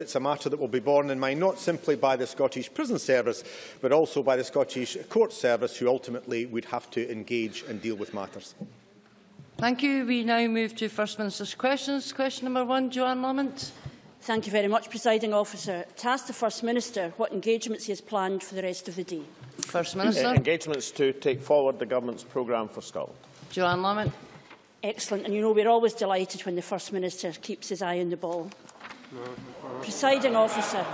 It's a matter that will be borne in mind not simply by the Scottish Prison Service, but also by the Scottish Court Service, who ultimately would have to engage and deal with matters. Thank you. We now move to First Minister's questions. Question number one, Johann Lamont. Thank you very much, Presiding Officer. To ask the First Minister what engagements he has planned for the rest of the day. First Minister. Uh, engagements to take forward the Government's programme for Scotland. Johann Lamont. Excellent. And you know we're always delighted when the First Minister keeps his eye on the ball. Presiding Officer.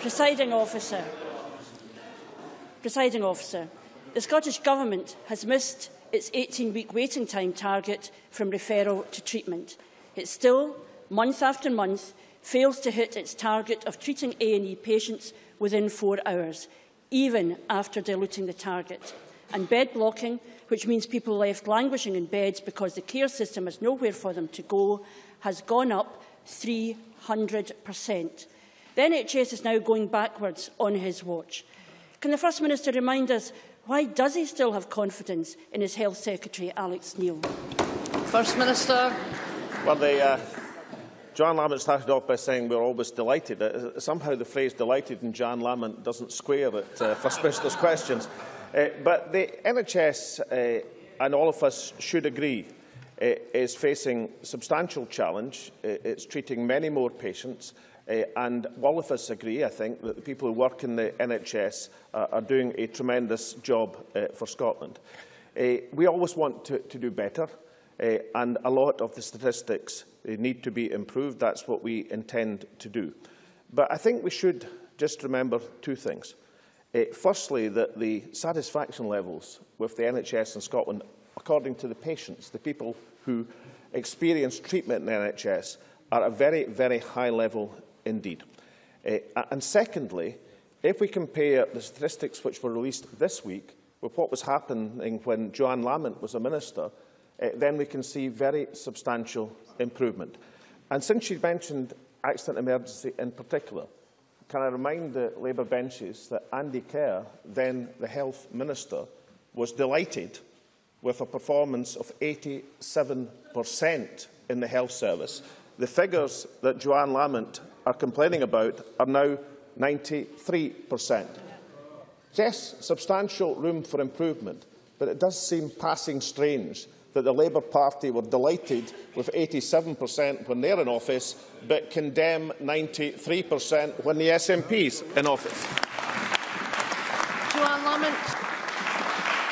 Presiding Officer. Presiding Officer. The Scottish Government has missed its 18-week waiting time target from referral to treatment. It still, month after month, fails to hit its target of treating A&E patients within four hours, even after diluting the target. And bed blocking, which means people left languishing in beds because the care system has nowhere for them to go, has gone up 300%. The NHS is now going backwards on his watch. Can the First Minister remind us why does he still have confidence in his Health Secretary, Alex Neil? First Minister. Well, the, uh, Johann Lamont started off by saying we're always delighted. Uh, somehow the phrase delighted in Johann Lamont doesn't square at uh, First Minister's questions. Uh, but the NHS uh, and all of us should agree uh, is facing substantial challenge. It's treating many more patients. And all of us agree, I think, that the people who work in the NHS uh, are doing a tremendous job uh, for Scotland. We always want to, to do better, uh, and a lot of the statistics need to be improved. That's what we intend to do. But I think we should just remember two things. Firstly, that the satisfaction levels with the NHS in Scotland, according to the patients, the people who experience treatment in the NHS, are at a very, very high level indeed. Uh, and secondly, if we compare the statistics which were released this week with what was happening when Johann Lamont was a minister, uh, then we can see very substantial improvement. And since she mentioned accident emergency in particular, can I remind the Labour benches that Andy Kerr, then the Health Minister, was delighted with a performance of 87% in the health service. The figures that Johann Lamont are complaining about are now 93%. Yes, substantial room for improvement, but it does seem passing strange that the Labour Party were delighted with 87% when they're in office, but condemn 93% when the SNP's in office. Johann Lamont.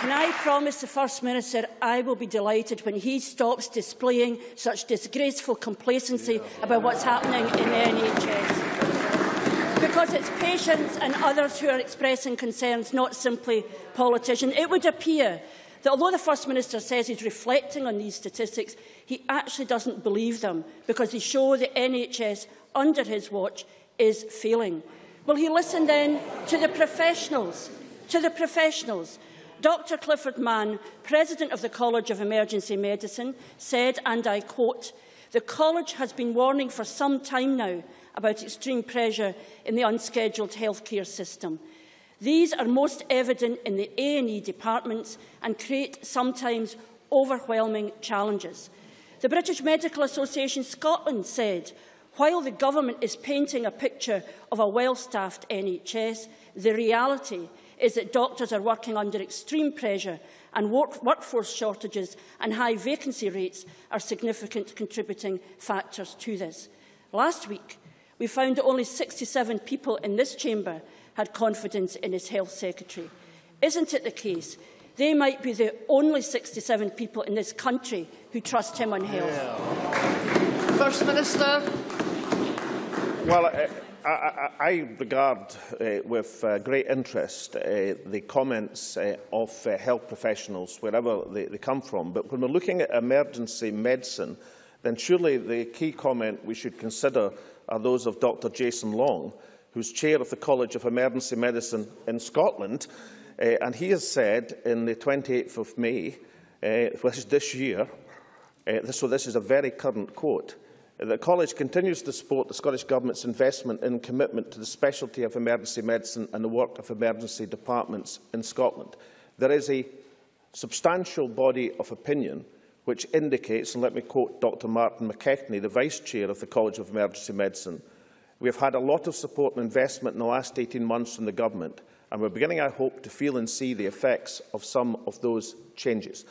Can I promise the First Minister I will be delighted when he stops displaying such disgraceful complacency yeah. about what's happening in the NHS? Because it's patients and others who are expressing concerns, not simply politicians. It would appear that although the First Minister says he's reflecting on these statistics, he actually doesn't believe them because they show the NHS under his watch is failing. Will he listen then to the professionals, to the professionals Dr Clifford Mann, President of the College of Emergency Medicine, said, and I quote, the college has been warning for some time now about extreme pressure in the unscheduled healthcare system. These are most evident in the A&E departments and create sometimes overwhelming challenges. The British Medical Association Scotland said, while the government is painting a picture of a well-staffed NHS, the reality is that doctors are working under extreme pressure and work workforce shortages and high vacancy rates are significant contributing factors to this. Last week, we found that only 67 people in this chamber had confidence in his health secretary. Isn't it the case they might be the only 67 people in this country who trust him on health? Yeah. First Minister. Well, uh, I, I regard uh, with uh, great interest uh, the comments uh, of uh, health professionals, wherever they, they come from. But when we're looking at emergency medicine, then surely the key comment we should consider are those of Dr Jason Long, who's chair of the College of Emergency Medicine in Scotland. Uh, and he has said in the 28th of May, uh, which is this year, uh, so this is a very current quote, The College continues to support the Scottish Government's investment and commitment to the specialty of emergency medicine and the work of emergency departments in Scotland. There is a substantial body of opinion which indicates, and let me quote Dr Martin McKechnie, the Vice-Chair of the College of Emergency Medicine, We have had a lot of support and investment in the last 18 months from the Government, and we're beginning, I hope, to feel and see the effects of some of those changes.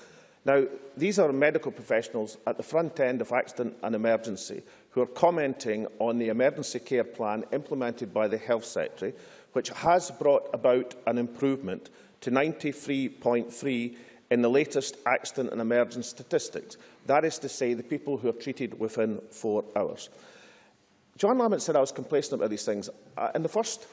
Now, these are medical professionals at the front end of accident and emergency who are commenting on the emergency care plan implemented by the Health Secretary, which has brought about an improvement to 93.3 in the latest accident and emergency statistics. That is to say, the people who are treated within four hours. Johann Lamont said I was complacent about these things. Uh, in the first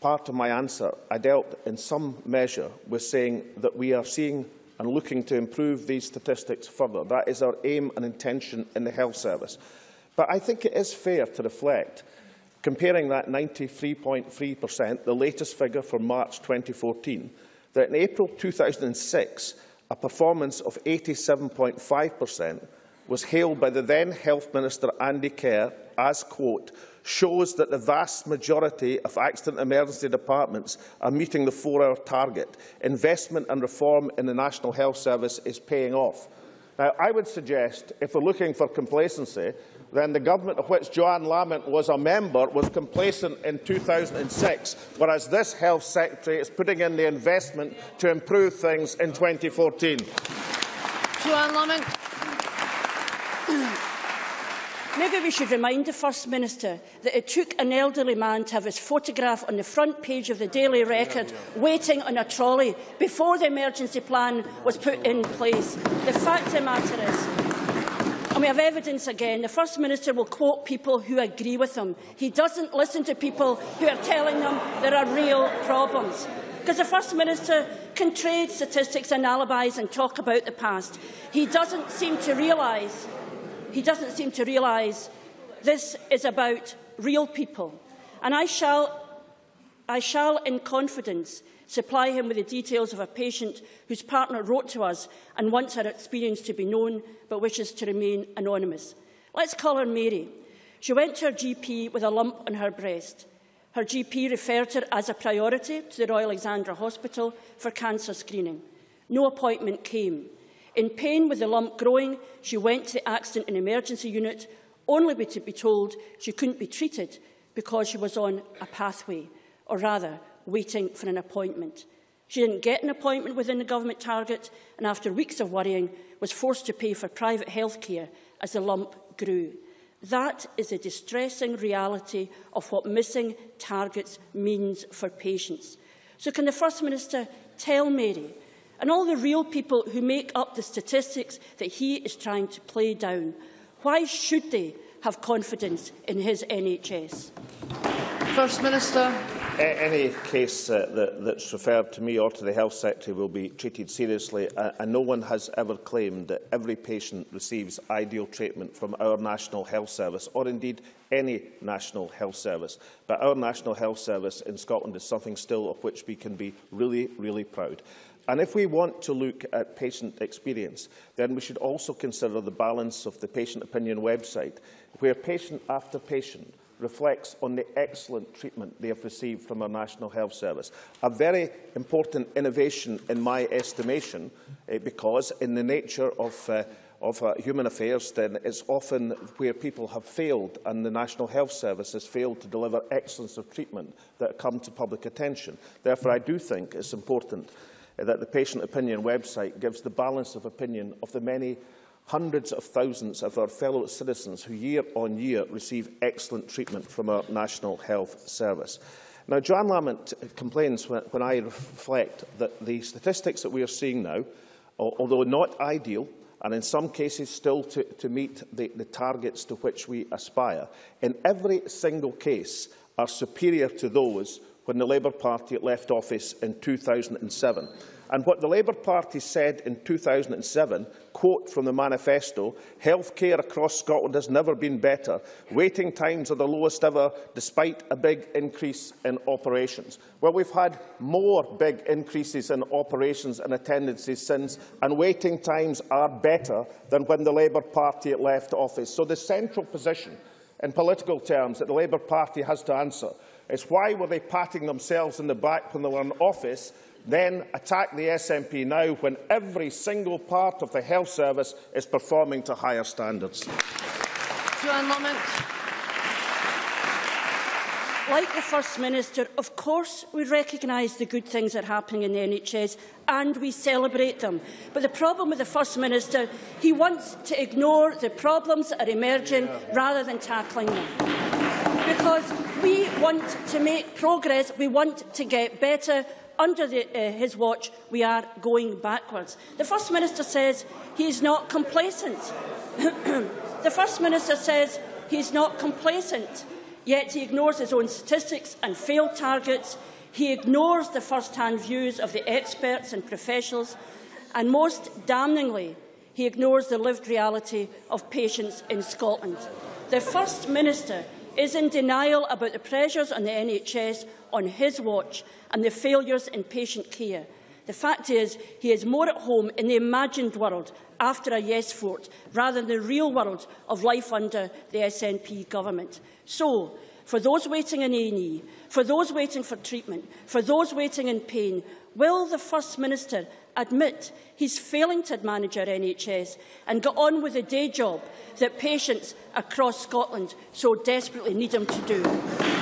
part of my answer, I dealt in some measure with saying that we are seeing and looking to improve these statistics further. That is our aim and intention in the health service. But I think it is fair to reflect, comparing that 93.3%, the latest figure for March 2014, that in April 2006, a performance of 87.5% was hailed by the then Health Minister Andy Kerr as, quote, shows that the vast majority of accident emergency departments are meeting the four-hour target. Investment and reform in the National Health Service is paying off. Now, I would suggest, if we're looking for complacency, then the government of which Johann Lamont was a member was complacent in 2006, whereas this Health Secretary is putting in the investment to improve things in 2014. Johann Lamont. Maybe we should remind the First Minister that it took an elderly man to have his photograph on the front page of the Daily Record waiting on a trolley before the emergency plan was put in place. The fact of the matter is, and we have evidence again, the First Minister will quote people who agree with him. He doesn't listen to people who are telling them there are real problems. Because the First Minister can trade statistics and alibis and talk about the past. He doesn't seem to realise he doesn't seem to realise this is about real people. And I shall, I shall, in confidence, supply him with the details of a patient whose partner wrote to us and wants her experience to be known but wishes to remain anonymous. Let's call her Mary. She went to her GP with a lump on her breast. Her GP referred her as a priority to the Royal Alexandra Hospital for cancer screening. No appointment came. In pain with the lump growing, she went to the accident and emergency unit, only to be told she couldn't be treated because she was on a pathway, or rather, waiting for an appointment. She didn't get an appointment within the government target and after weeks of worrying was forced to pay for private health care as the lump grew. That is a distressing reality of what missing targets means for patients. So can the First Minister tell Mary and all the real people who make up the statistics that he is trying to play down. Why should they have confidence in his NHS? First Minister. Any case uh, that, that's referred to me or to the Health Secretary will be treated seriously uh, and no one has ever claimed that every patient receives ideal treatment from our National Health Service or indeed any National Health Service. But our National Health Service in Scotland is something still of which we can be really, really proud. And if we want to look at patient experience, then we should also consider the balance of the patient opinion website, where patient after patient reflects on the excellent treatment they have received from our National Health Service. A very important innovation in my estimation, eh, because in the nature of uh, of uh, human affairs, then it's often where people have failed and the National Health Service has failed to deliver excellence of treatment that come to public attention. Therefore, I do think it's important that the Patient Opinion website gives the balance of opinion of the many hundreds of thousands of our fellow citizens who year on year receive excellent treatment from our National Health Service. Now, Johann Lamont complains when, when I reflect that the statistics that we are seeing now, although not ideal, and in some cases still to, to meet the, the targets to which we aspire, in every single case are superior to those when the Labour Party left office in 2007. And what the Labour Party said in 2007, quote from the manifesto, healthcare across Scotland has never been better. Waiting times are the lowest ever, despite a big increase in operations. Well, we've had more big increases in operations and attendances since, and waiting times are better than when the Labour Party left office. So the central position in political terms that the Labour Party has to answer is why were they patting themselves in the back when they were in office, then attack the SNP now when every single part of the health service is performing to higher standards. Johann Lamont. like the First Minister, of course we recognise the good things that are happening in the NHS and we celebrate them. But the problem with the First Minister, he wants to ignore the problems that are emerging rather than tackling them. Because we want to make progress, we want to get better. Under the, uh, his watch, we are going backwards. The First Minister says he is not complacent. the First Minister says he is not complacent, yet he ignores his own statistics and failed targets. He ignores the first-hand views of the experts and professionals, and most damningly, he ignores the lived reality of patients in Scotland. The First Minister is in denial about the pressures on the NHS on his watch and the failures in patient care. The fact is, he is more at home in the imagined world after a yes vote, rather than the real world of life under the SNP government. So, for those waiting in A&E, for those waiting for treatment, for those waiting in pain, will the First Minister admit he's failing to manage our NHS and get on with the day job that patients across Scotland so desperately need him to do?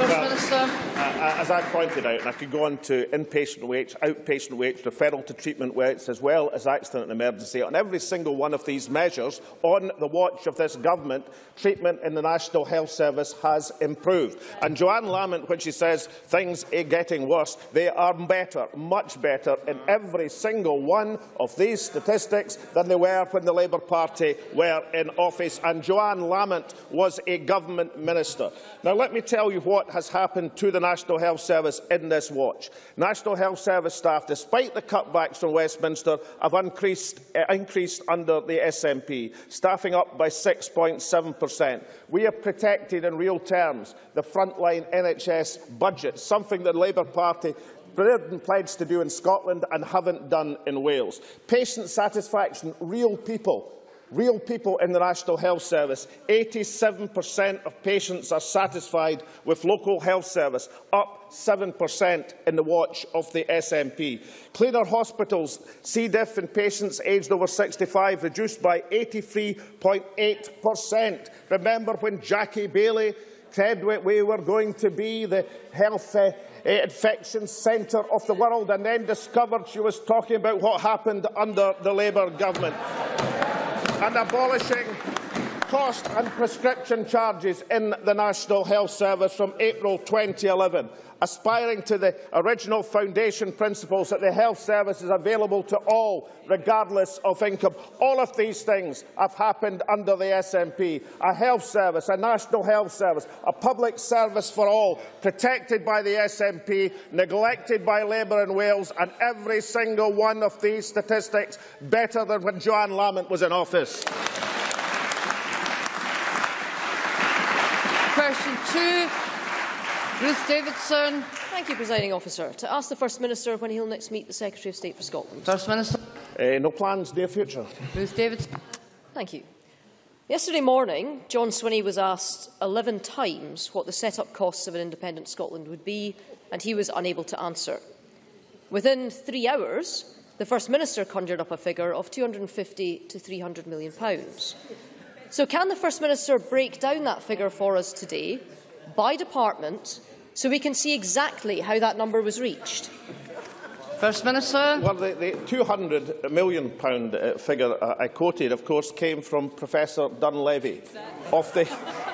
First Well, Minister. Uh, as I pointed out, and I could go on to inpatient waits, outpatient waits, referral to treatment waits, as well as accident and emergency, on every single one of these measures, on the watch of this government, treatment in the National Health Service has improved. And Johann Lamont, when she says things are getting worse, they are better, much better, in every single one of these statistics than they were when the Labour Party were in office. And Johann Lamont was a government minister. Now, let me tell you what has happened to the National Health Service in this watch. National Health Service staff, despite the cutbacks from Westminster, have increased, uh, increased under the SNP, staffing up by 6.7%. We have protected in real terms the frontline NHS budget, something that the Labour Party pledged to do in Scotland and haven't done in Wales. Patient satisfaction, real people real people in the National Health Service. 87% of patients are satisfied with local health service, up 7% in the watch of the SNP. Cleaner hospitals, C. diff in patients aged over 65 reduced by 83.8%. Remember when Jackie Baillie said we were going to be the health uh, infection centre of the world and then discovered she was talking about what happened under the Labour government and abolishing cost and prescription charges in the National Health Service from April 2011, aspiring to the original foundation principles that the health service is available to all, regardless of income. All of these things have happened under the SNP. A health service, a national health service, a public service for all, protected by the SNP, neglected by Labour in Wales, and every single one of these statistics better than when Johann Lamont was in office. Question two. Ruth Davidson. Thank you, Presiding Officer. To ask the First Minister when he'll next meet the Secretary of State for Scotland. First Minister. Uh, no plans, near future. Ruth Davidson. Thank you. Yesterday morning, John Swinney was asked 11 times what the set-up costs of an independent Scotland would be, and he was unable to answer. Within three hours, the First Minister conjured up a figure of £250 to 300 million pounds. So can the First Minister break down that figure for us today, by department, so we can see exactly how that number was reached? First Minister. Well, the, the £200 million pound, uh, figure uh, I quoted, of course, came from Professor Dunleavy of the,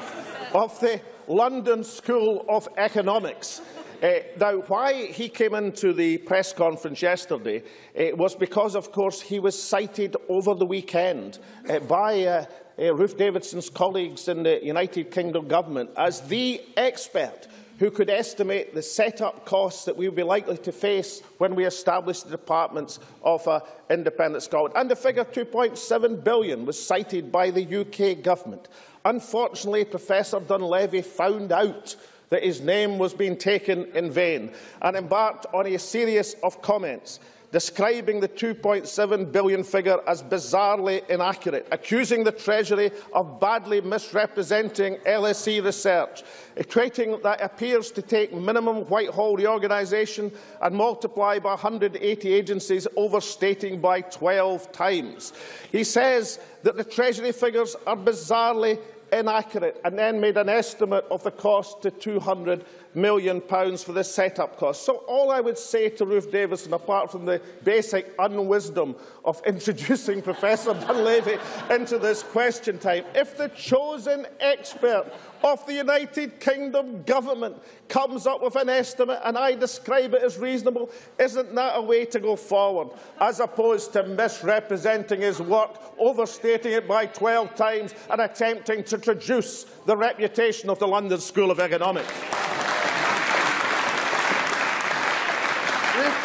of the London School of Economics. Uh, now, why he came into the press conference yesterday uh, was because, of course, he was cited over the weekend uh, by uh, Ruth Davidson's colleagues in the United Kingdom government as the expert who could estimate the set-up costs that we would be likely to face when we establish the departments of uh, independent Scotland. And the figure 2.7 billion was cited by the UK government. Unfortunately, Professor Dunleavy found out that his name was being taken in vain and embarked on a series of comments describing the 2.7 billion figure as bizarrely inaccurate, accusing the Treasury of badly misrepresenting LSE research, equating that appears to take minimum Whitehall reorganisation and multiply by 180 agencies, overstating by 12 times. He says that the Treasury figures are bizarrely inaccurate and then made an estimate of the cost to £200 million pounds for the set-up cost. So all I would say to Ruth Davidson, apart from the basic unwisdom of introducing Professor Dunleavy into this question time, if the chosen expert of the United Kingdom government comes up with an estimate and I describe it as reasonable, isn't that a way to go forward, as opposed to misrepresenting his work, overstating it by 12 times and attempting to traduce the reputation of the London School of Economics?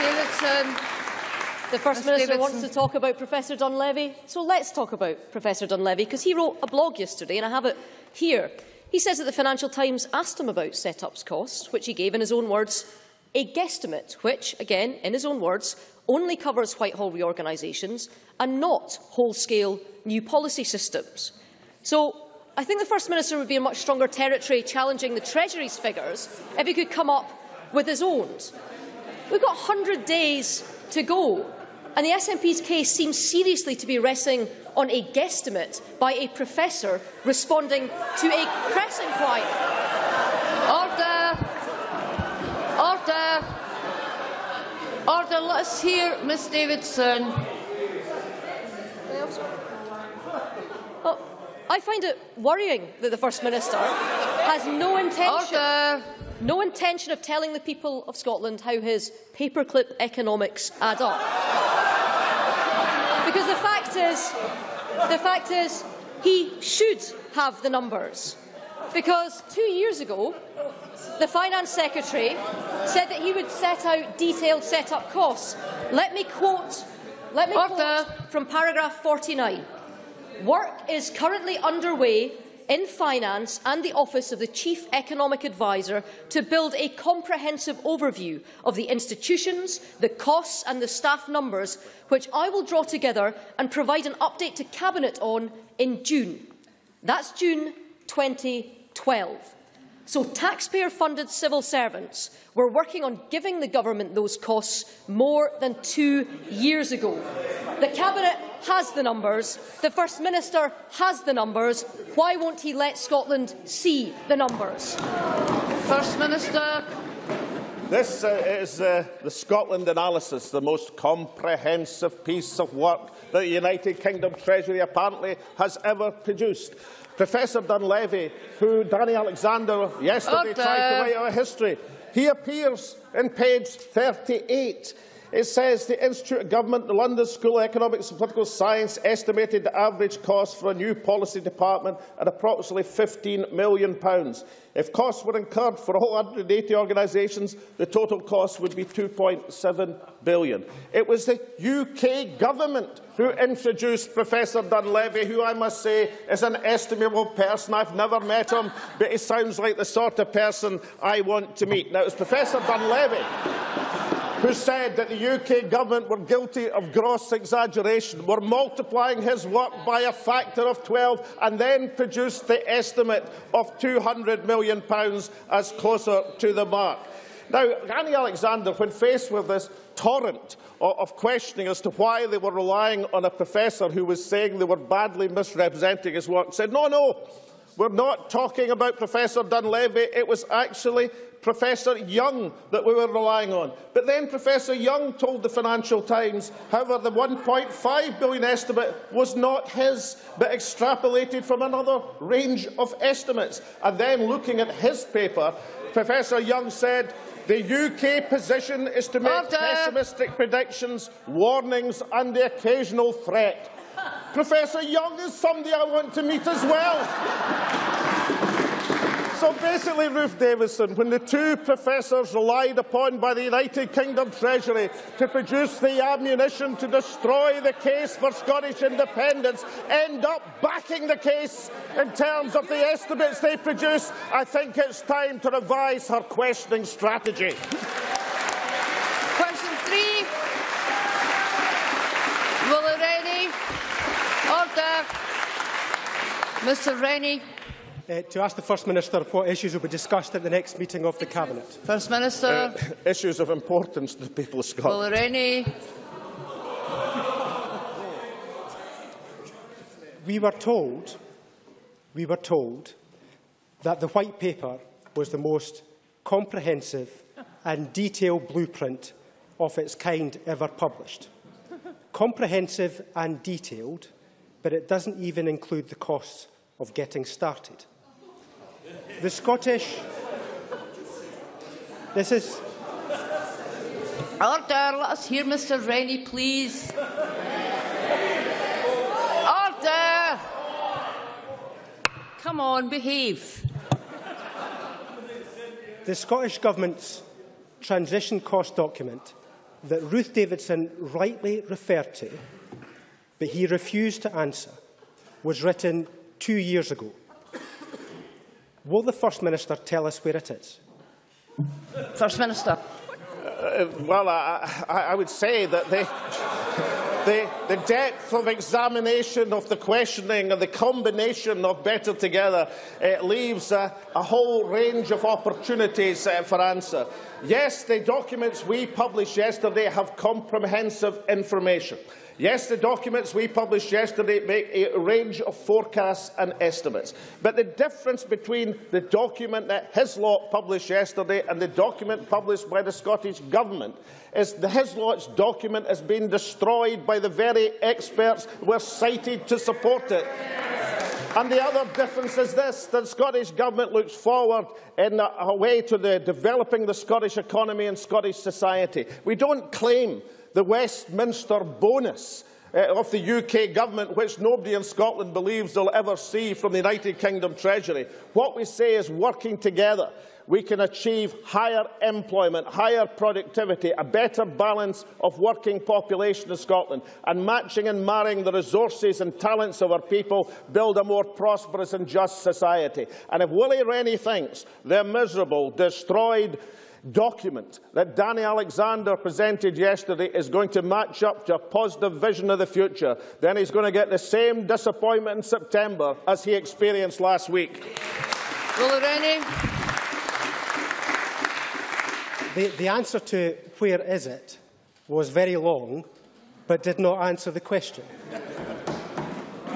Davidson. The First Ms Minister Davidson. wants to talk about Professor Dunleavy, so let's talk about Professor Dunleavy, because he wrote a blog yesterday, and I have it here. He says that the Financial Times asked him about set-ups costs, which he gave in his own words, a guesstimate, which, again, in his own words, only covers Whitehall reorganisations and not whole-scale new policy systems. So I think the First Minister would be in much stronger territory challenging the Treasury's figures if he could come up with his own. We've got 100 days to go, and the SNP's case seems seriously to be resting on a guesstimate by a professor responding to a press inquiry. Order. Order. Order. Let us hear Miss Davidson. Well, I find it worrying that the First Minister has no intention, Order. No intention of telling the people of Scotland how his paperclip economics add up. Because the fact is, the fact is, he should have the numbers. Because two years ago, the Finance Secretary said that he would set out detailed set-up costs. Let me quote, let me Order. quote from paragraph 49. Work is currently underway in Finance and the Office of the Chief Economic Advisor to build a comprehensive overview of the institutions, the costs and the staff numbers, which I will draw together and provide an update to Cabinet on in June. That's June 2012. So taxpayer-funded civil servants were working on giving the government those costs more than two years ago. The Cabinet has the numbers. The First Minister has the numbers. Why won't he let Scotland see the numbers? First Minister. This uh, is uh, the Scotland analysis, the most comprehensive piece of work that the United Kingdom Treasury apparently has ever produced. Professor Dunleavy, who Danny Alexander yesterday Order. tried to write our history, he appears in page 38. It says the Institute of Government, the London School of Economics and Political Science estimated the average cost for a new policy department at approximately £15 million. If costs were incurred for all 180 organisations, the total cost would be £2.7 billion. It was the UK government who introduced Professor Dunleavy, who I must say is an estimable person. I've never met him, but he sounds like the sort of person I want to meet. Now, it was Professor Dunleavy who said that the UK government were guilty of gross exaggeration, were multiplying his work by a factor of 12 and then produced the estimate of £200 million as closer to the mark. Now, Annie Alexander, when faced with this torrent of, questioning as to why they were relying on a professor who was saying they were badly misrepresenting his work, said, no, no, we're not talking about Professor Dunleavy. It was actually Professor Young that we were relying on. But then Professor Young told the Financial Times, however, the 1.5 billion estimate was not his, but extrapolated from another range of estimates. And then looking at his paper, Professor Young said, the UK position is to make Order. pessimistic predictions, warnings and the occasional threat. Professor Young is somebody I want to meet as well. So basically, Ruth Davidson, when the two professors relied upon by the United Kingdom Treasury to produce the ammunition to destroy the case for Scottish independence, end up backing the case in terms of the estimates they produce, I think it's time to revise her questioning strategy. Question three. Will Rennie. Order. Mr Rennie. Uh, to ask the First Minister what issues will be discussed at the next meeting of the Cabinet. First Minister. Uh, issues of importance to the people of Scotland. Will Rennie. We were told we were told that the White Paper was the most comprehensive and detailed blueprint of its kind ever published. comprehensive and detailed, but it doesn't even include the costs of getting started. The Scottish... This is... Order. Let us hear Mr Rennie, please. Order. Come on, behave. The Scottish Government's transition cost document that Ruth Davidson rightly referred to, but he refused to answer, was written two years ago. Will the First Minister tell us where it is? First Minister. Uh, well, I, I, I would say that the, the, the depth of examination of the questioning and the combination of better together uh, leaves a, a whole range of opportunities uh, for answer. Yes, the documents we published yesterday have comprehensive information. Yes, the documents we published yesterday make a range of forecasts and estimates. But the difference between the document that Hislop published yesterday and the document published by the Scottish Government is that the Hislop's document has been destroyed by the very experts were cited to support it. And the other difference is this, the Scottish Government looks forward in a, a way to the developing the Scottish economy and Scottish society. We don't claim the Westminster bonus uh, of the UK government, which nobody in Scotland believes they'll ever see from the United Kingdom Treasury. What we say is working together we can achieve higher employment, higher productivity, a better balance of working population in Scotland, and matching and marrying the resources and talents of our people build a more prosperous and just society. And if Willie Rennie thinks they're miserable, destroyed, document that Danny Alexander presented yesterday is going to match up to a positive vision of the future, then he's going to get the same disappointment in September as he experienced last week. Will Rennie. The, the answer to where is it was very long, but did not answer the question.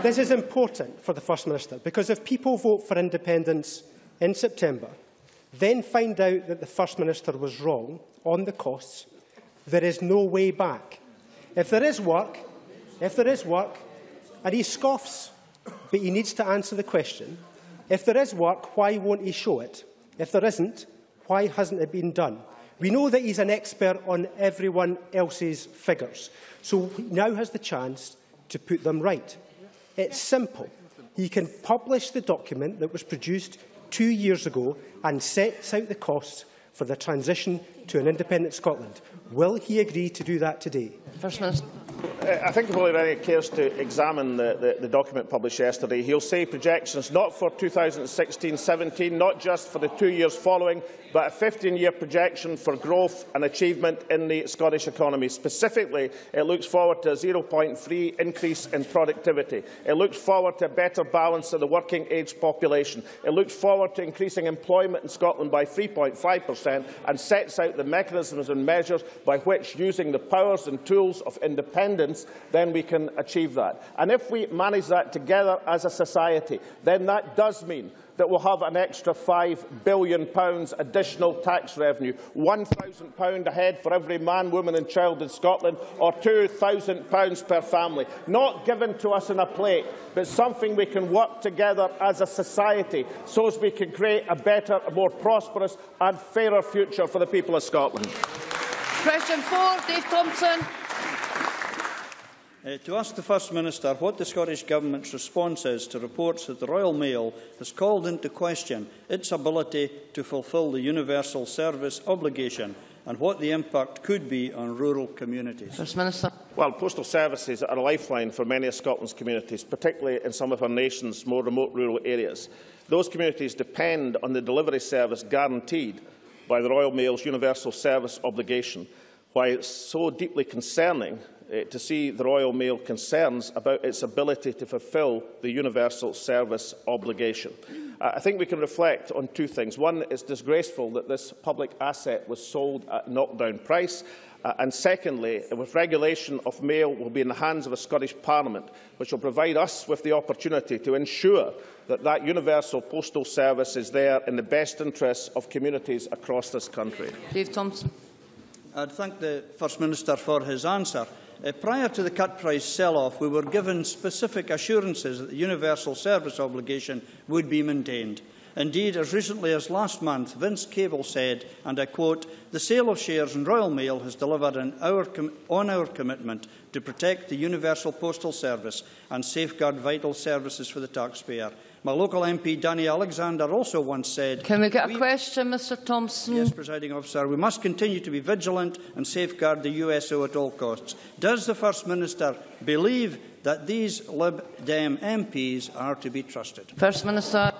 this is important for the First Minister, because if people vote for independence in September, then find out that the First Minister was wrong on the costs, there is no way back. If there is work, if there is work, and he scoffs, but he needs to answer the question, if there is work, why won't he show it? If there isn't, why hasn't it been done? We know that he's an expert on everyone else's figures, so he now has the chance to put them right. It's simple. He can publish the document that was produced two years ago and sets out the costs for the transition to an independent Scotland. Will he agree to do that today? First Minister. I think if Willie Rennie cares to examine the, the, the document published yesterday, he'll say projections not for 2016-17, not just for the two years following, but a 15-year projection for growth and achievement in the Scottish economy. Specifically, it looks forward to a 0.3 increase in productivity. It looks forward to a better balance of the working-age population. It looks forward to increasing employment in Scotland by 3.5 per cent and sets out the mechanisms and measures by which, using the powers and tools of independence, then we can achieve that. And if we manage that together as a society, then that does mean that we will have an extra £5 billion additional tax revenue, £1,000 a head for every man, woman and child in Scotland, or £2,000 per family. Not given to us in a plate, but something we can work together as a society so as we can create a better, a more prosperous and fairer future for the people of Scotland. Question four, Dave Thompson. Uh, to ask the First Minister what the Scottish Government's response is to reports that the Royal Mail has called into question its ability to fulfil the universal service obligation and what the impact could be on rural communities. First Minister. Well, postal services are a lifeline for many of Scotland's communities, particularly in some of our nation's more remote rural areas. Those communities depend on the delivery service guaranteed by the Royal Mail's universal service obligation. Why it's so deeply concerning uh, to see the Royal Mail concerns about its ability to fulfil the universal service obligation. Uh, I think we can reflect on two things. One, it's disgraceful that this public asset was sold at knockdown price. Uh, and secondly, with regulation of mail will be in the hands of a Scottish Parliament, which will provide us with the opportunity to ensure that that universal postal service is there in the best interests of communities across this country. Dave Thompson. I'd thank the First Minister for his answer. Uh, prior to the cut price sell-off, we were given specific assurances that the universal service obligation would be maintained. Indeed, as recently as last month, Vince Cable said, and I quote, the sale of shares in Royal Mail has delivered our on our commitment to protect the universal postal service and safeguard vital services for the taxpayer. My local MP, Danny Alexander, also once said... Can we get a question, Mr Thompson? Yes, Presiding Officer. We must continue to be vigilant and safeguard the USO at all costs. Does the First Minister believe that these Lib Dem MPs are to be trusted? First Minister.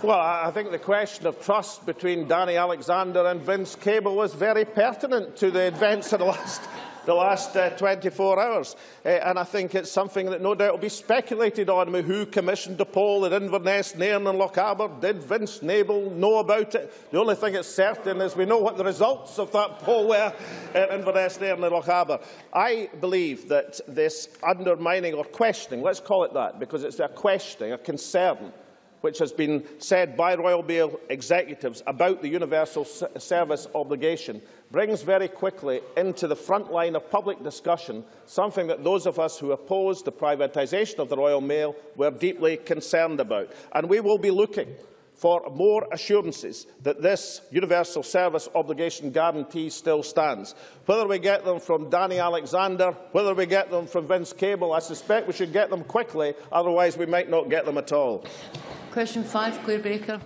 Well, I think the question of trust between Danny Alexander and Vince Cable was very pertinent to the events of the last the last uh, 24 hours. Uh, and I think it's something that no doubt will be speculated on. who commissioned the poll at Inverness, Nairn and Lochaber? Did Vince Nable know about it? The only thing that's certain is we know what the results of that poll were at Inverness, Nairn and Lochaber. I believe that this undermining or questioning, let's call it that, because it's a questioning, a concern, which has been said by Royal Mail executives about the universal service obligation brings very quickly into the front line of public discussion something that those of us who opposed the privatisation of the Royal Mail were deeply concerned about. And we will be looking for more assurances that this universal service obligation guarantee still stands. Whether we get them from Danny Alexander, whether we get them from Vince Cable, I suspect we should get them quickly, otherwise we might not get them at all. Question five, Claire Baker.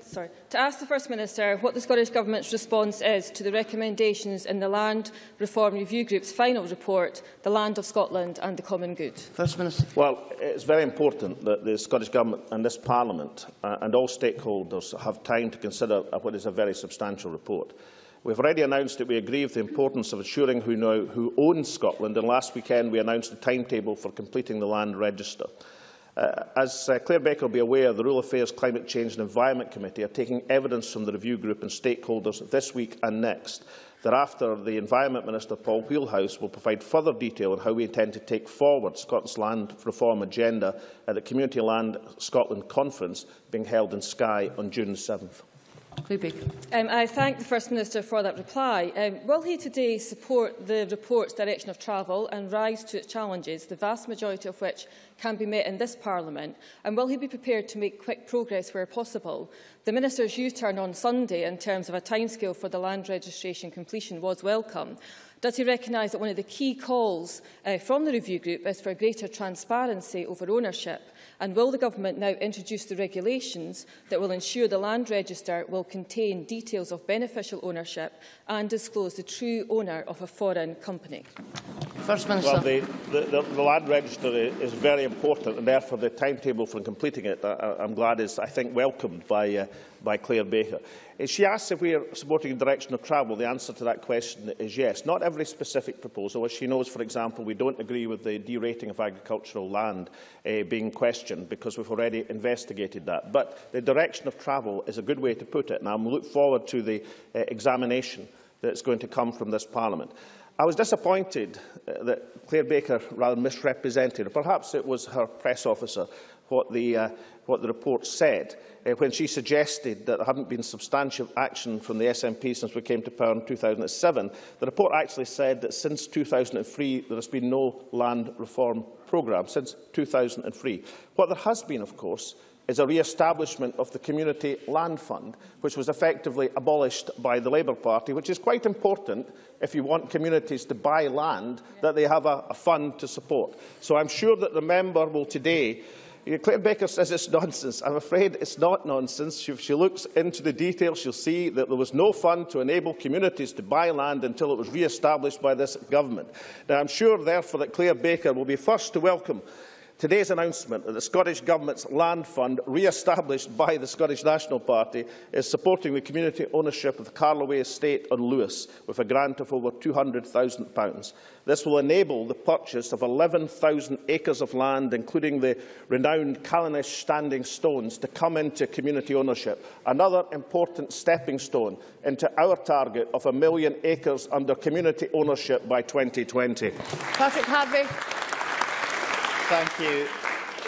Sorry. To ask the First Minister what the Scottish Government's response is to the recommendations in the Land Reform Review Group's final report, The Land of Scotland and the Common Good. First Minister. Well, it's very important that the Scottish Government and this Parliament uh, and all stakeholders have time to consider what is a very substantial report. We've already announced that we agree with the importance of ensuring who, know, who owns Scotland, and last weekend we announced a timetable for completing the land register. Uh, as uh, Claire Baker will be aware, the Rural Affairs, Climate Change and Environment Committee are taking evidence from the review group and stakeholders this week and next. Thereafter, the Environment Minister, Paul Wheelhouse, will provide further detail on how we intend to take forward Scotland's land reform agenda at the Community Land Scotland Conference being held in Skye on June 7th. Um, I thank the First Minister for that reply. Um, will he today support the report's direction of travel and rise to its challenges, the vast majority of which can be met in this Parliament? And will he be prepared to make quick progress where possible? The Minister's U-turn on Sunday in terms of a timescale for the land registration completion was welcome. Does he recognise that one of the key calls uh, from the review group is for greater transparency over ownership? And will the Government now introduce the regulations that will ensure the land register will contain details of beneficial ownership and disclose the true owner of a foreign company? First Minister. Well, the, the, the land register is very important and therefore the timetable for completing it, I, I'm glad, is, I think, welcomed by, uh, by Claire Baker. She asks if we are supporting a direction of travel. The answer to that question is yes. Not every specific proposal. As she knows, for example, we don't agree with the derating of agricultural land uh, being questioned because we've already investigated that. But the direction of travel is a good way to put it, and I look forward to the uh, examination that's going to come from this Parliament. I was disappointed uh, that Claire Baker rather misrepresented, or perhaps it was her press officer, what the, uh, what the report said uh, when she suggested that there hadn't been substantial action from the SNP since we came to power in 2007. The report actually said that since 2003 there has been no land reform programme, since 2003. What there has been, of course, is a re-establishment of the Community Land Fund, which was effectively abolished by the Labour Party, which is quite important if you want communities to buy land, that they have a, a fund to support. So I'm sure that the member will today Claire Baker says it's nonsense. I'm afraid it's not nonsense. If she looks into the details, she'll see that there was no fund to enable communities to buy land until it was re-established by this government. Now, I'm sure, therefore, that Claire Baker will be first to welcome Today's announcement that the Scottish Government's land fund, re-established by the Scottish National Party, is supporting the community ownership of the Carloway estate on Lewis with a grant of over £200,000. This will enable the purchase of 11,000 acres of land, including the renowned Callanish Standing Stones, to come into community ownership, another important stepping stone into our target of a million acres under community ownership by 2020. Patrick Harvie. Thank you.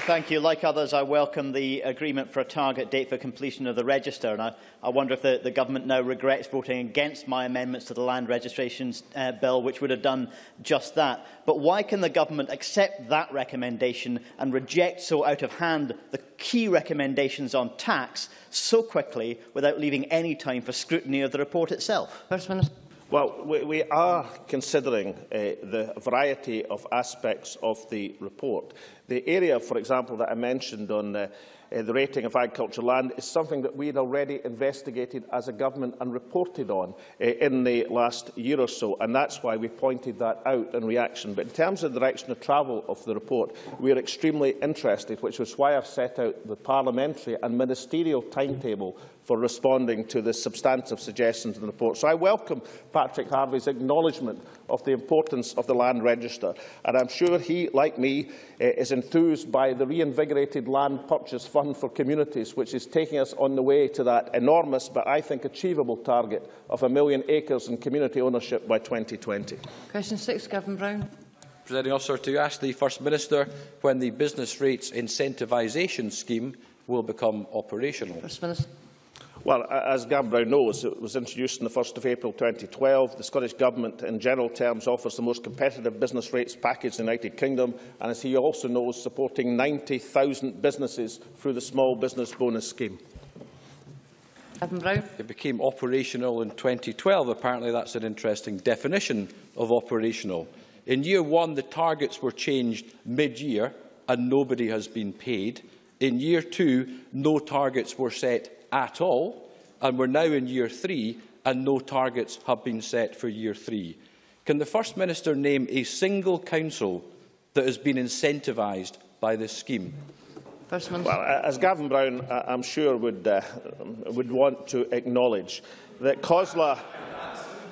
Thank you. Like others, I welcome the agreement for a target date for completion of the register. And I, I wonder if the, the government now regrets voting against my amendments to the land registrations uh, bill, which would have done just that. But why can the government accept that recommendation and reject so out of hand the key recommendations on tax so quickly without leaving any time for scrutiny of the report itself? First Minister. Well, we, we are considering uh, the variety of aspects of the report. The area, for example, that I mentioned on uh, uh, the rating of agricultural land is something that we had already investigated as a government and reported on uh, in the last year or so, and that's why we pointed that out in reaction. But in terms of the direction of travel of the report, we are extremely interested, which was why I've set out the parliamentary and ministerial timetable for responding to the substantive suggestions in the report. So I welcome Patrick Harvie's acknowledgement of the importance of the land register, and I'm sure he, like me, uh, is enthused by the reinvigorated land purchase fund for communities, which is taking us on the way to that enormous but I think achievable target of a million acres in community ownership by 2020. Question six, Gavin Brown. Presiding officer, to ask the First Minister when the business rates incentivisation scheme will become operational. First Minister. Well, as Gavin Brown knows, it was introduced on the 1st of April 2012. The Scottish Government, in general terms, offers the most competitive business rates package in the United Kingdom, and as he also knows, supporting 90,000 businesses through the Small Business Bonus Scheme. Gavin Brown. It became operational in 2012. Apparently, that's an interesting definition of operational. In year one, the targets were changed mid-year and nobody has been paid. In year two, no targets were set at all, and we're now in year three, and no targets have been set for year three. Can the First Minister name a single council that has been incentivised by this scheme? First Minister. Well, as Gavin Brown, I'm sure, would, uh, would want to acknowledge that COSLA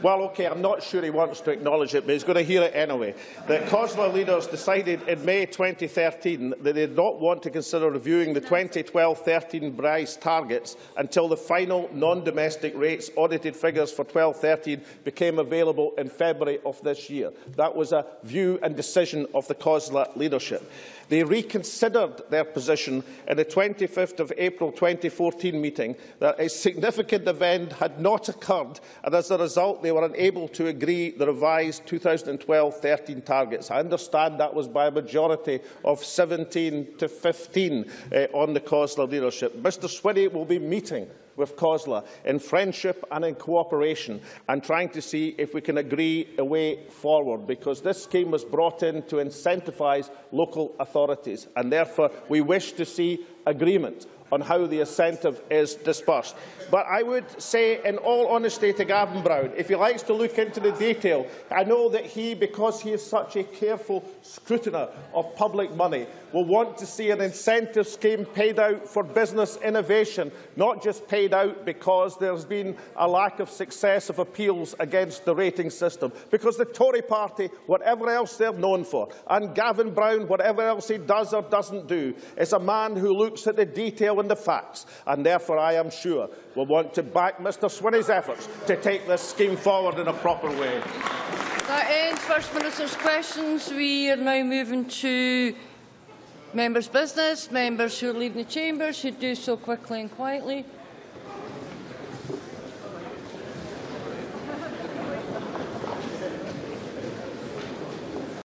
Well, OK, I'm not sure he wants to acknowledge it, but he's going to hear it anyway. That COSLA leaders decided in May 2013 that they did not want to consider reviewing the 2012-13 BRICE targets until the final non-domestic rates audited figures for 12-13 became available in February of this year. That was a view and decision of the COSLA leadership. They reconsidered their position in the 25th of April 2014 meeting that a significant event had not occurred and as a result they were unable to agree the revised 2012-13 targets. I understand that was by a majority of 17 to 15 uh, on the COSLA leadership. Mr Swinney will be meeting with COSLA in friendship and in cooperation and trying to see if we can agree a way forward because this scheme was brought in to incentivise local authorities. And therefore we wish to see agreement on how the incentive is dispersed. But I would say, in all honesty to Gavin Brown, if he likes to look into the detail, I know that he, because he is such a careful scrutiner of public money, will want to see an incentive scheme paid out for business innovation, not just paid out because there has been a lack of success of appeals against the rating system. Because the Tory party, whatever else they're known for, and Gavin Brown, whatever else he does or doesn't do, is a man who looks at the detail and the facts. And therefore, I am sure will want to back Mr Swinney's efforts to take this scheme forward in a proper way. That ends First Minister's questions. We are now moving to members' business. Members who are leaving the chamber should do so quickly and quietly.